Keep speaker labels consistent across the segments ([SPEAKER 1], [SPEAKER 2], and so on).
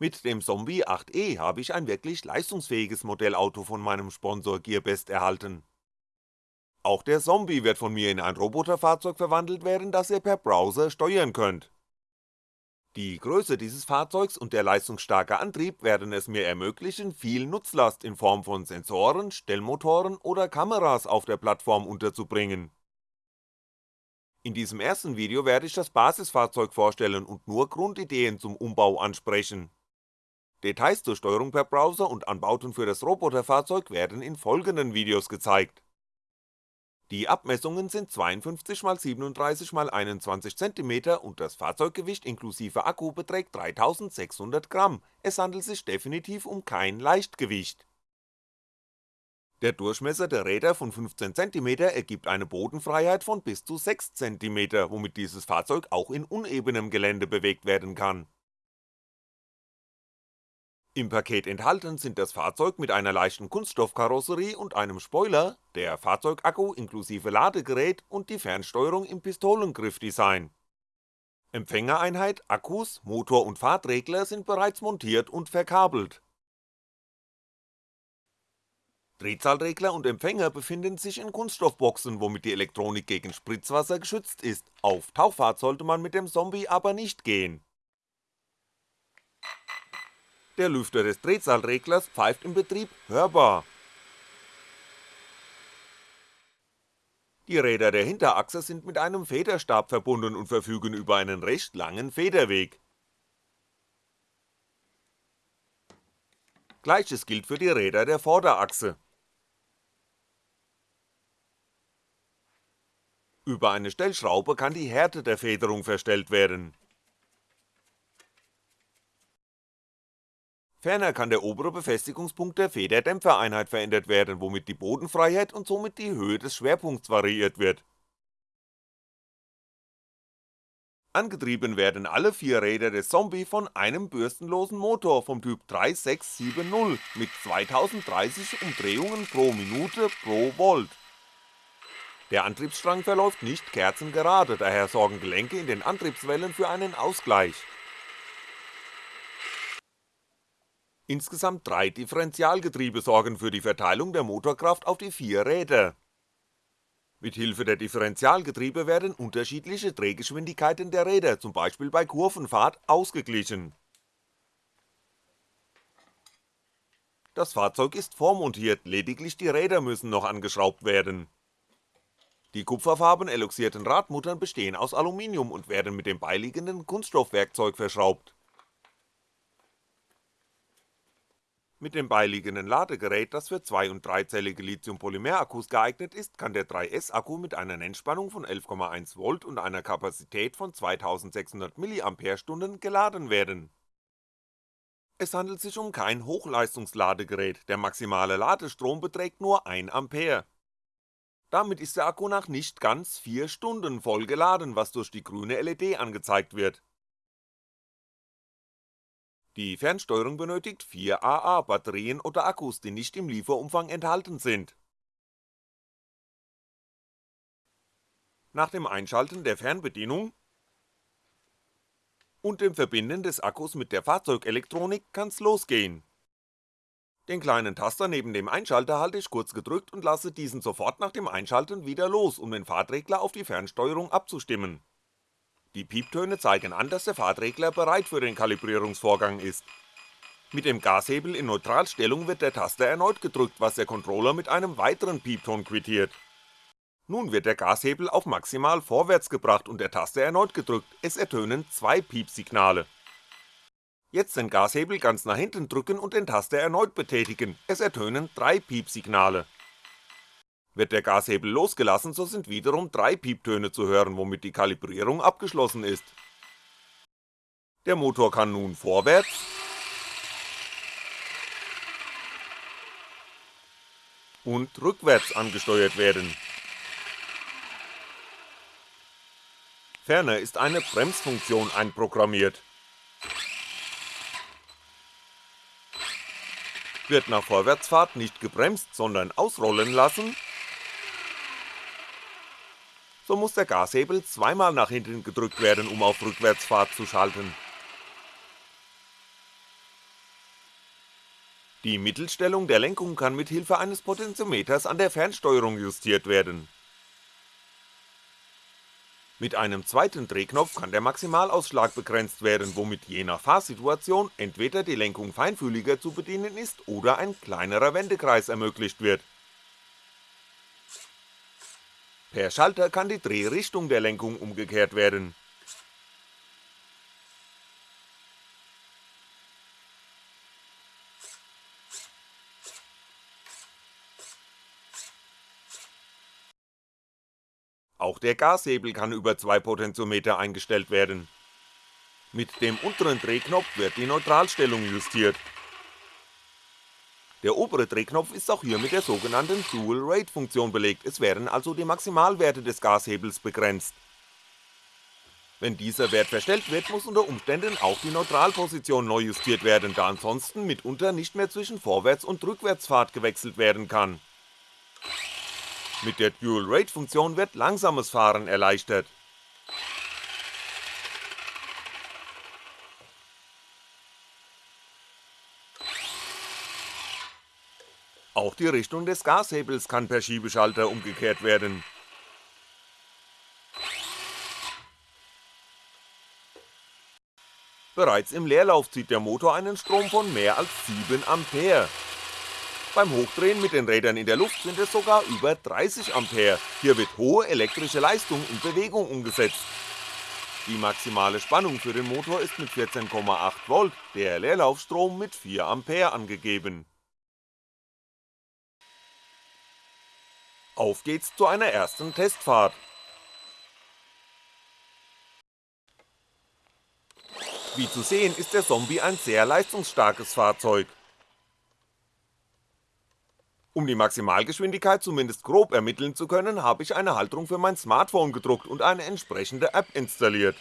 [SPEAKER 1] Mit dem Zombie 8e habe ich ein wirklich leistungsfähiges Modellauto von meinem Sponsor Gearbest erhalten. Auch der Zombie wird von mir in ein Roboterfahrzeug verwandelt werden, das ihr per Browser steuern könnt. Die Größe dieses Fahrzeugs und der leistungsstarke Antrieb werden es mir ermöglichen, viel Nutzlast in Form von Sensoren, Stellmotoren oder Kameras auf der Plattform unterzubringen. In diesem ersten Video werde ich das Basisfahrzeug vorstellen und nur Grundideen zum Umbau ansprechen. Details zur Steuerung per Browser und Anbauten für das Roboterfahrzeug werden in folgenden Videos gezeigt. Die Abmessungen sind 52x37x21cm und das Fahrzeuggewicht inklusive Akku beträgt 3600 Gramm, es handelt sich definitiv um kein Leichtgewicht. Der Durchmesser der Räder von 15cm ergibt eine Bodenfreiheit von bis zu 6cm, womit dieses Fahrzeug auch in unebenem Gelände bewegt werden kann im Paket enthalten sind das Fahrzeug mit einer leichten Kunststoffkarosserie und einem Spoiler, der Fahrzeugakku inklusive Ladegerät und die Fernsteuerung im Pistolengriffdesign. Empfängereinheit, Akkus, Motor und Fahrtregler sind bereits montiert und verkabelt. Drehzahlregler und Empfänger befinden sich in Kunststoffboxen, womit die Elektronik gegen Spritzwasser geschützt ist, auf Tauchfahrt sollte man mit dem Zombie aber nicht gehen der Lüfter des Drehzahlreglers pfeift im Betrieb hörbar. Die Räder der Hinterachse sind mit einem Federstab verbunden und verfügen über einen recht langen Federweg. Gleiches gilt für die Räder der Vorderachse. Über eine Stellschraube kann die Härte der Federung verstellt werden Ferner kann der obere Befestigungspunkt der Federdämpfereinheit verändert werden, womit die Bodenfreiheit und somit die Höhe des Schwerpunkts variiert wird. Angetrieben werden alle vier Räder des Zombie von einem bürstenlosen Motor vom Typ 3670 mit 2030 Umdrehungen pro Minute pro Volt. Der Antriebsstrang verläuft nicht kerzengerade, daher sorgen Gelenke in den Antriebswellen für einen Ausgleich Insgesamt drei Differentialgetriebe sorgen für die Verteilung der Motorkraft auf die vier Räder. Mit Hilfe der Differentialgetriebe werden unterschiedliche Drehgeschwindigkeiten der Räder, zum Beispiel bei Kurvenfahrt, ausgeglichen. Das Fahrzeug ist vormontiert, lediglich die Räder müssen noch angeschraubt werden. Die kupferfarben eloxierten Radmuttern bestehen aus Aluminium und werden mit dem beiliegenden Kunststoffwerkzeug verschraubt Mit dem beiliegenden Ladegerät, das für 2 und 3-zellige Lithium-Polymer-Akkus geeignet ist, kann der 3S-Akku mit einer Nennspannung von 11,1V und einer Kapazität von 2600 mAh geladen werden. Es handelt sich um kein Hochleistungsladegerät, der maximale Ladestrom beträgt nur 1A. Damit ist der Akku nach nicht ganz 4 Stunden voll geladen, was durch die grüne LED angezeigt wird die Fernsteuerung benötigt 4 AA-Batterien oder Akkus, die nicht im Lieferumfang enthalten sind. Nach dem Einschalten der Fernbedienung und dem Verbinden des Akkus mit der Fahrzeugelektronik kann's losgehen. Den kleinen Taster neben dem Einschalter halte ich kurz gedrückt und lasse diesen sofort nach dem Einschalten wieder los, um den Fahrtregler auf die Fernsteuerung abzustimmen die Pieptöne zeigen an, dass der Fahrtregler bereit für den Kalibrierungsvorgang ist. Mit dem Gashebel in Neutralstellung wird der Taster erneut gedrückt, was der Controller mit einem weiteren Piepton quittiert. Nun wird der Gashebel auf maximal vorwärts gebracht und der Taster erneut gedrückt, es ertönen zwei Piepsignale. Jetzt den Gashebel ganz nach hinten drücken und den Taster erneut betätigen, es ertönen drei Piepsignale. Wird der Gashebel losgelassen, so sind wiederum drei Pieptöne zu hören, womit die Kalibrierung abgeschlossen ist. Der Motor kann nun vorwärts und rückwärts angesteuert werden. Ferner ist eine Bremsfunktion einprogrammiert. Wird nach Vorwärtsfahrt nicht gebremst, sondern ausrollen lassen, so muss der Gashebel zweimal nach hinten gedrückt werden, um auf Rückwärtsfahrt zu schalten. Die Mittelstellung der Lenkung kann mit Hilfe eines Potentiometers an der Fernsteuerung justiert werden. Mit einem zweiten Drehknopf kann der Maximalausschlag begrenzt werden, womit je nach Fahrsituation entweder die Lenkung feinfühliger zu bedienen ist oder ein kleinerer Wendekreis ermöglicht wird. Per Schalter kann die Drehrichtung der Lenkung umgekehrt werden Auch der Gashebel kann über zwei Potentiometer eingestellt werden. Mit dem unteren Drehknopf wird die Neutralstellung justiert. Der obere Drehknopf ist auch hier mit der sogenannten Dual Rate Funktion belegt, es werden also die Maximalwerte des Gashebels begrenzt. Wenn dieser Wert verstellt wird, muss unter Umständen auch die Neutralposition neu justiert werden, da ansonsten mitunter nicht mehr zwischen Vorwärts- und Rückwärtsfahrt gewechselt werden kann mit der Dual-Rate-Funktion wird langsames Fahren erleichtert. Auch die Richtung des Gashebels kann per Schiebeschalter umgekehrt werden. Bereits im Leerlauf zieht der Motor einen Strom von mehr als 7 Ampere. Beim Hochdrehen mit den Rädern in der Luft sind es sogar über 30A, hier wird hohe elektrische Leistung in Bewegung umgesetzt. Die maximale Spannung für den Motor ist mit 14,8V, der Leerlaufstrom mit 4A angegeben. Auf geht's zu einer ersten Testfahrt. Wie zu sehen ist der Zombie ein sehr leistungsstarkes Fahrzeug. Um die Maximalgeschwindigkeit zumindest grob ermitteln zu können, habe ich eine Halterung für mein Smartphone gedruckt und eine entsprechende App installiert.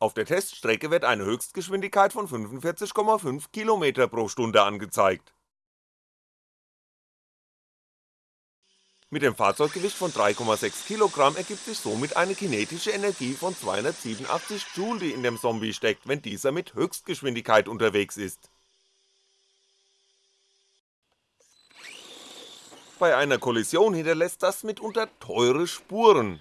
[SPEAKER 1] Auf der Teststrecke wird eine Höchstgeschwindigkeit von 45,5 km pro Stunde angezeigt Mit dem Fahrzeuggewicht von 3,6 Kilogramm ergibt sich somit eine kinetische Energie von 287 Joule, die in dem Zombie steckt, wenn dieser mit Höchstgeschwindigkeit unterwegs ist. Bei einer Kollision hinterlässt das mitunter teure Spuren.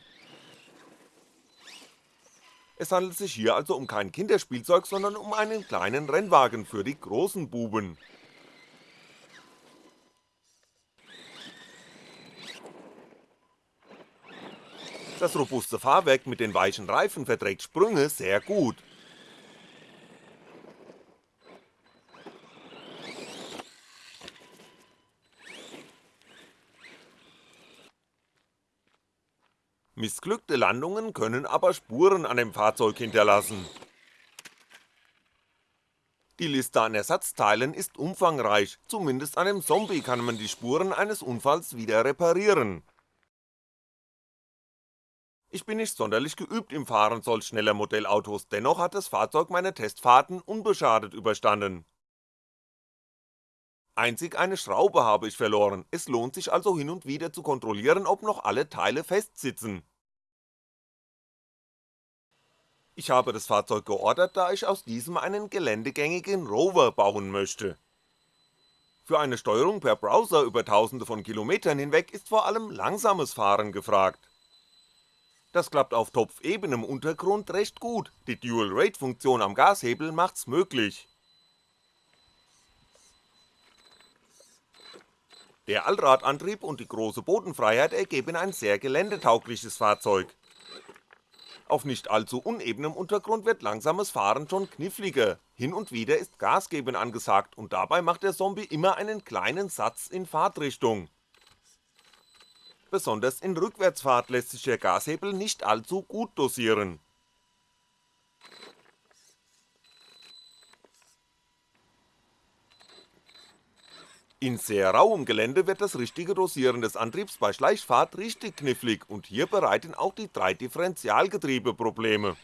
[SPEAKER 1] Es handelt sich hier also um kein Kinderspielzeug, sondern um einen kleinen Rennwagen für die großen Buben Das robuste Fahrwerk mit den weichen Reifen verträgt Sprünge sehr gut. Missglückte Landungen können aber Spuren an dem Fahrzeug hinterlassen. Die Liste an Ersatzteilen ist umfangreich, zumindest an dem Zombie kann man die Spuren eines Unfalls wieder reparieren ich bin nicht sonderlich geübt im Fahren solch schneller Modellautos, dennoch hat das Fahrzeug meine Testfahrten unbeschadet überstanden. Einzig eine Schraube habe ich verloren, es lohnt sich also hin und wieder zu kontrollieren, ob noch alle Teile festsitzen. Ich habe das Fahrzeug geordert, da ich aus diesem einen geländegängigen Rover bauen möchte. Für eine Steuerung per Browser über tausende von Kilometern hinweg ist vor allem langsames Fahren gefragt. Das klappt auf topfebenem Untergrund recht gut, die Dual-Rate-Funktion am Gashebel macht's möglich. Der Allradantrieb und die große Bodenfreiheit ergeben ein sehr geländetaugliches Fahrzeug. Auf nicht allzu unebenem Untergrund wird langsames Fahren schon kniffliger, hin und wieder ist Gasgeben angesagt und dabei macht der Zombie immer einen kleinen Satz in Fahrtrichtung besonders in Rückwärtsfahrt lässt sich der Gashebel nicht allzu gut dosieren. In sehr rauem Gelände wird das richtige Dosieren des Antriebs bei Schleichfahrt richtig knifflig und hier bereiten auch die drei Differentialgetriebe Probleme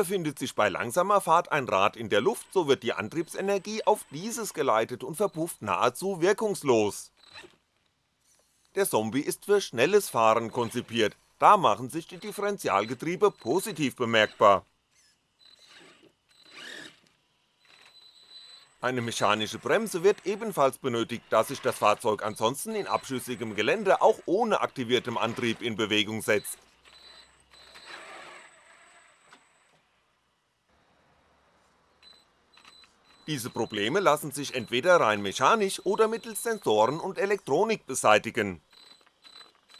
[SPEAKER 1] Befindet sich bei langsamer Fahrt ein Rad in der Luft, so wird die Antriebsenergie auf dieses geleitet und verpufft nahezu wirkungslos. Der Zombie ist für schnelles Fahren konzipiert, da machen sich die Differentialgetriebe positiv bemerkbar. Eine mechanische Bremse wird ebenfalls benötigt, da sich das Fahrzeug ansonsten in abschüssigem Gelände auch ohne aktiviertem Antrieb in Bewegung setzt. Diese Probleme lassen sich entweder rein mechanisch oder mittels Sensoren und Elektronik beseitigen.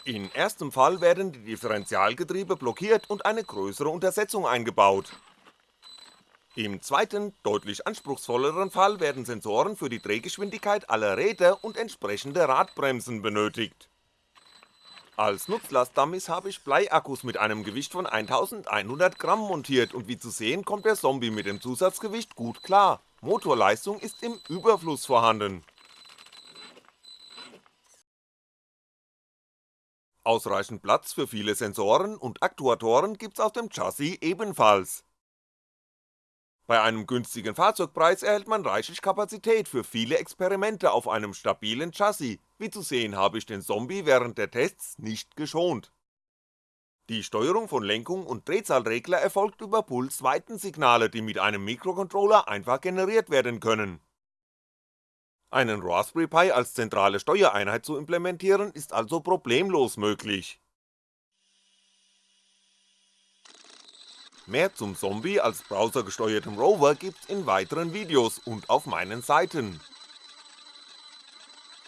[SPEAKER 1] In erstem Fall werden die Differentialgetriebe blockiert und eine größere Untersetzung eingebaut im zweiten, deutlich anspruchsvolleren Fall werden Sensoren für die Drehgeschwindigkeit aller Räder und entsprechende Radbremsen benötigt. Als Nutzlastdummies habe ich Bleiakkus mit einem Gewicht von 1100 Gramm montiert und wie zu sehen kommt der Zombie mit dem Zusatzgewicht gut klar, Motorleistung ist im Überfluss vorhanden. Ausreichend Platz für viele Sensoren und Aktuatoren gibt's auf dem Chassis ebenfalls bei einem günstigen Fahrzeugpreis erhält man reichlich Kapazität für viele Experimente auf einem stabilen Chassis, wie zu sehen habe ich den Zombie während der Tests nicht geschont. Die Steuerung von Lenkung und Drehzahlregler erfolgt über Puls-Weitensignale, die mit einem Mikrocontroller einfach generiert werden können. Einen Raspberry Pi als zentrale Steuereinheit zu implementieren ist also problemlos möglich Mehr zum Zombie als browsergesteuertem Rover gibt's in weiteren Videos und auf meinen Seiten.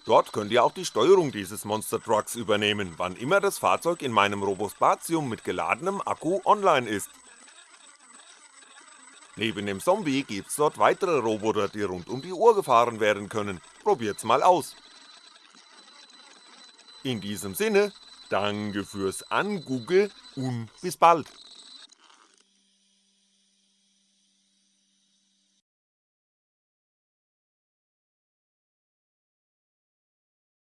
[SPEAKER 1] Dort könnt ihr auch die Steuerung dieses Monster Trucks übernehmen, wann immer das Fahrzeug in meinem Robospatium mit geladenem Akku online ist. Neben dem Zombie gibt's dort weitere Roboter, die rund um die Uhr gefahren werden können, probiert's mal aus. In diesem Sinne, danke fürs Angoogle und bis bald.